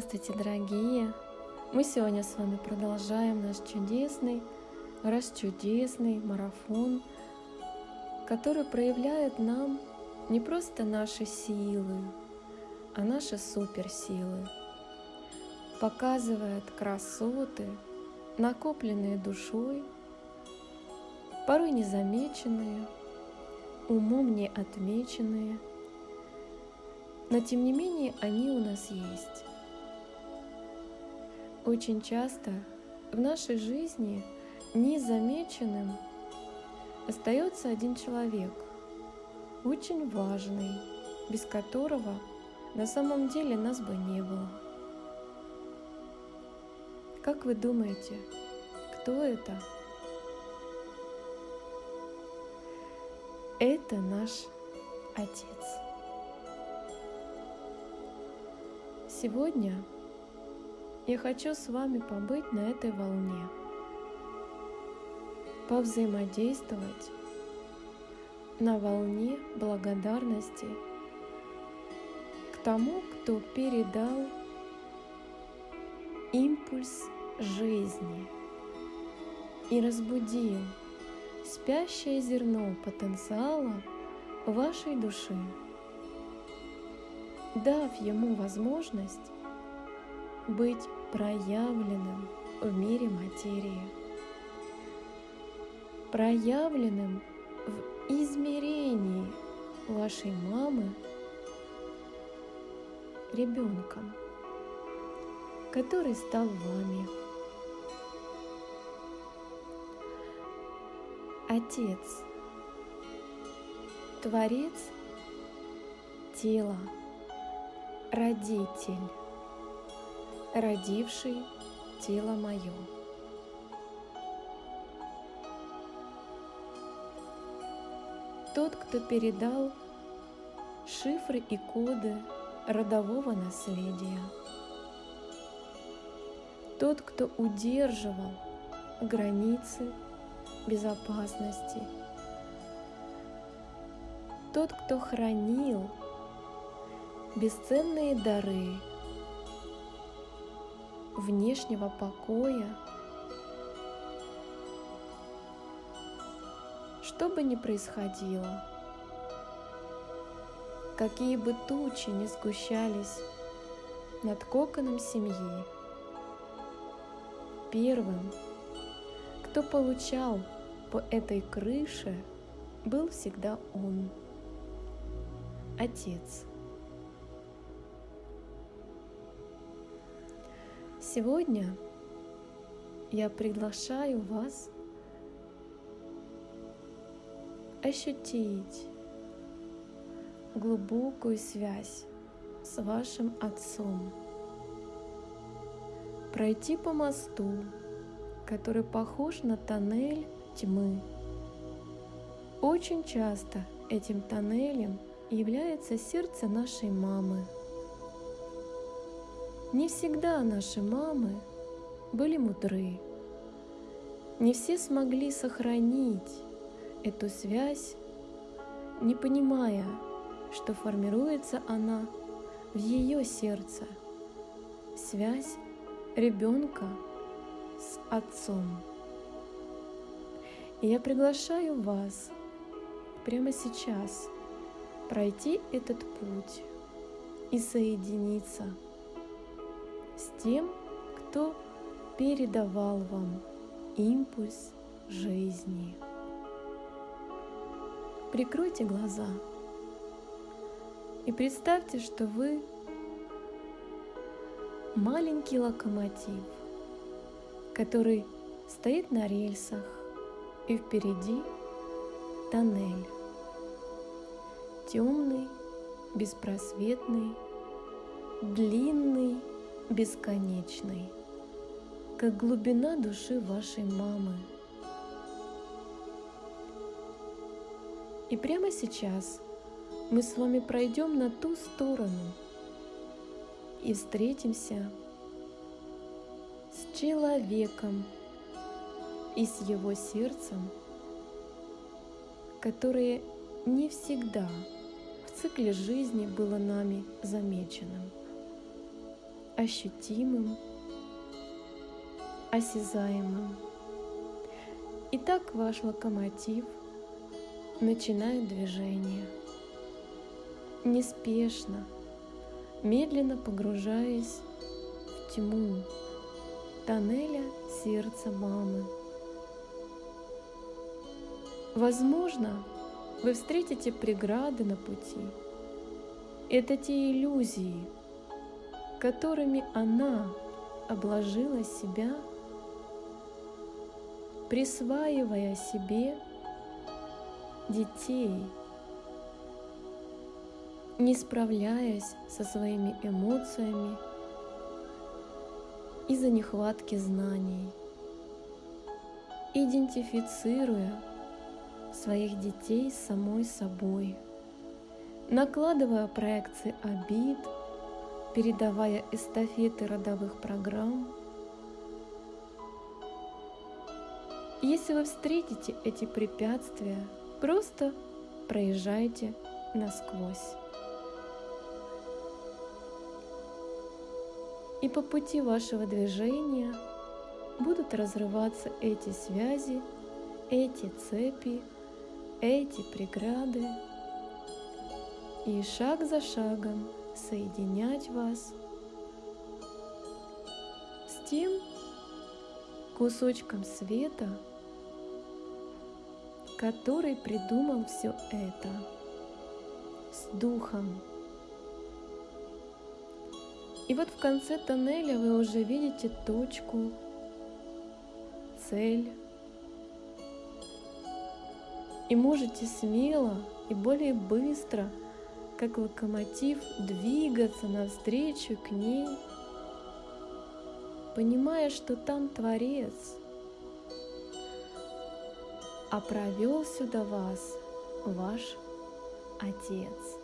Здравствуйте, дорогие! Мы сегодня с вами продолжаем наш чудесный, расчудесный марафон, который проявляет нам не просто наши силы, а наши суперсилы. Показывает красоты, накопленные душой, порой незамеченные, умом не отмеченные, но тем не менее они у нас есть. Очень часто в нашей жизни незамеченным остается один человек, очень важный, без которого на самом деле нас бы не было. Как вы думаете, кто это? Это наш Отец. Сегодня я хочу с вами побыть на этой волне, повзаимодействовать на волне благодарности к тому, кто передал импульс жизни и разбудил спящее зерно потенциала вашей души, дав ему возможность быть проявленным в мире материи, проявленным в измерении вашей мамы ребенком, который стал вами. Отец, Творец тела, Родитель родивший тело мое. Тот, кто передал шифры и коды родового наследия. Тот, кто удерживал границы безопасности. Тот, кто хранил бесценные дары внешнего покоя. Что бы ни происходило, какие бы тучи ни сгущались над коконом семьи, первым, кто получал по этой крыше, был всегда он, отец. Сегодня я приглашаю вас ощутить глубокую связь с вашим Отцом, пройти по мосту, который похож на тоннель тьмы. Очень часто этим тоннелем является сердце нашей мамы – не всегда наши мамы были мудры. Не все смогли сохранить эту связь, не понимая, что формируется она в ее сердце. Связь ребенка с отцом. И я приглашаю вас прямо сейчас пройти этот путь и соединиться с тем, кто передавал вам импульс жизни. Прикройте глаза и представьте, что вы маленький локомотив, который стоит на рельсах, и впереди тоннель. Темный, беспросветный, длинный бесконечной, как глубина души вашей мамы. И прямо сейчас мы с вами пройдем на ту сторону и встретимся с человеком и с его сердцем, которое не всегда в цикле жизни было нами замеченным ощутимым, осязаемым. Итак, ваш локомотив начинает движение. Неспешно, медленно погружаясь в тьму тоннеля сердца мамы. Возможно, вы встретите преграды на пути. Это те иллюзии, которыми она обложила себя, присваивая себе детей, не справляясь со своими эмоциями из-за нехватки знаний, идентифицируя своих детей самой собой, накладывая проекции обид, передавая эстафеты родовых программ. Если вы встретите эти препятствия, просто проезжайте насквозь. И по пути вашего движения будут разрываться эти связи, эти цепи, эти преграды и шаг за шагом соединять вас с тем кусочком света, который придумал все это, с духом. И вот в конце тоннеля вы уже видите точку, цель, и можете смело и более быстро, как локомотив, двигаться навстречу к ней, понимая, что там Творец, а провел сюда вас ваш Отец.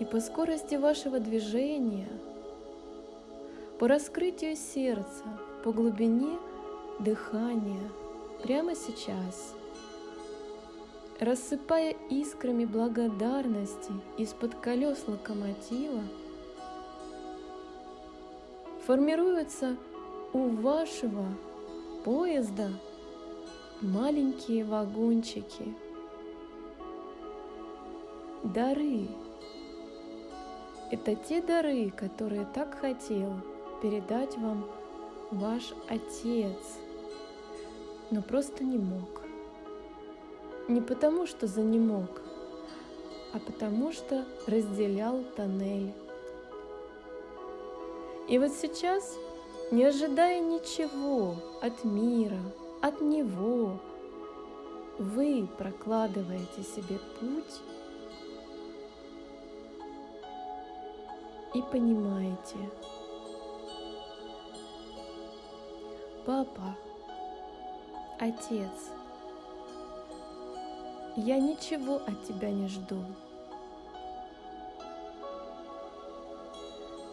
И по скорости вашего движения, по раскрытию сердца, по глубине дыхания – прямо сейчас, рассыпая искрами благодарности из-под колес локомотива, формируются у вашего поезда маленькие вагончики. Дары. Это те дары, которые так хотел передать вам ваш Отец – но просто не мог. Не потому, что за не мог, а потому, что разделял тоннель. И вот сейчас, не ожидая ничего от мира, от него, вы прокладываете себе путь и понимаете, папа, Отец, я ничего от Тебя не жду.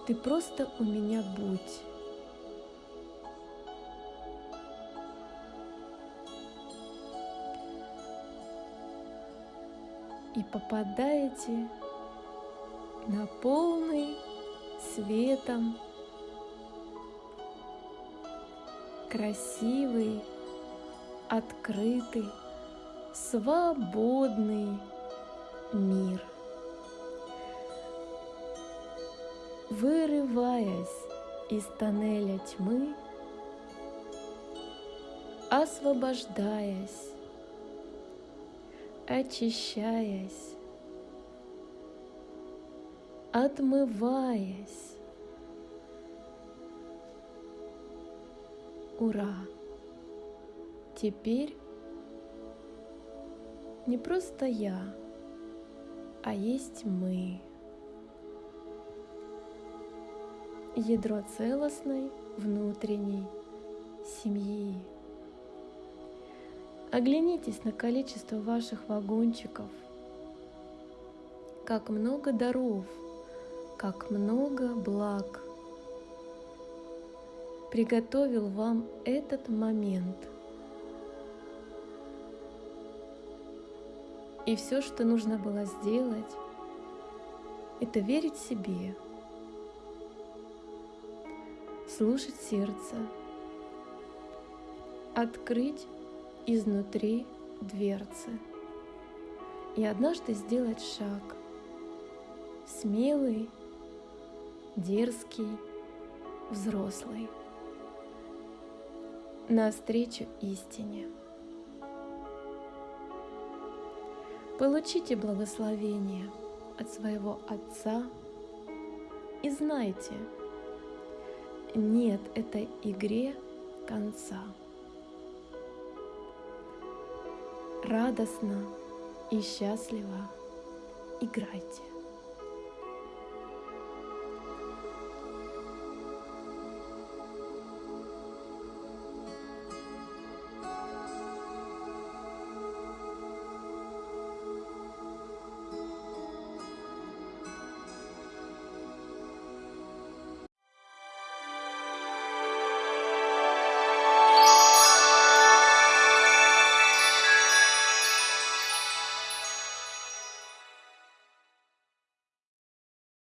Ты просто у меня будь. И попадаете на полный светом красивый открытый, свободный мир. Вырываясь из тоннеля тьмы, освобождаясь, очищаясь, отмываясь. Ура! Теперь не просто я, а есть мы. Ядро целостной внутренней семьи. Оглянитесь на количество ваших вагончиков. Как много даров, как много благ приготовил вам этот момент – И все, что нужно было сделать, это верить себе, слушать сердце, открыть изнутри дверцы и однажды сделать шаг смелый, дерзкий, взрослый навстречу истине. Получите благословение от своего Отца и знайте, нет этой игре конца. Радостно и счастливо играйте.